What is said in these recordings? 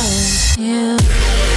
love you.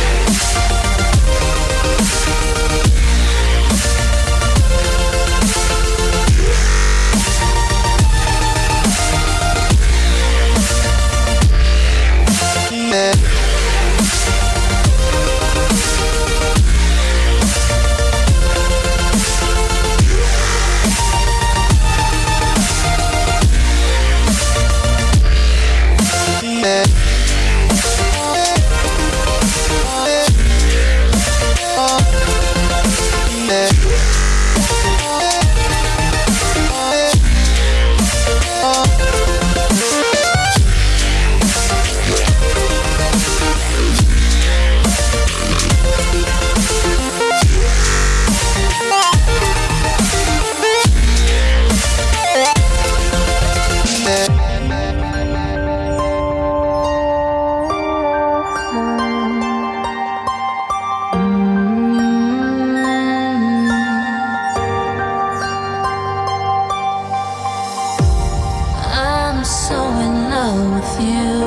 with you.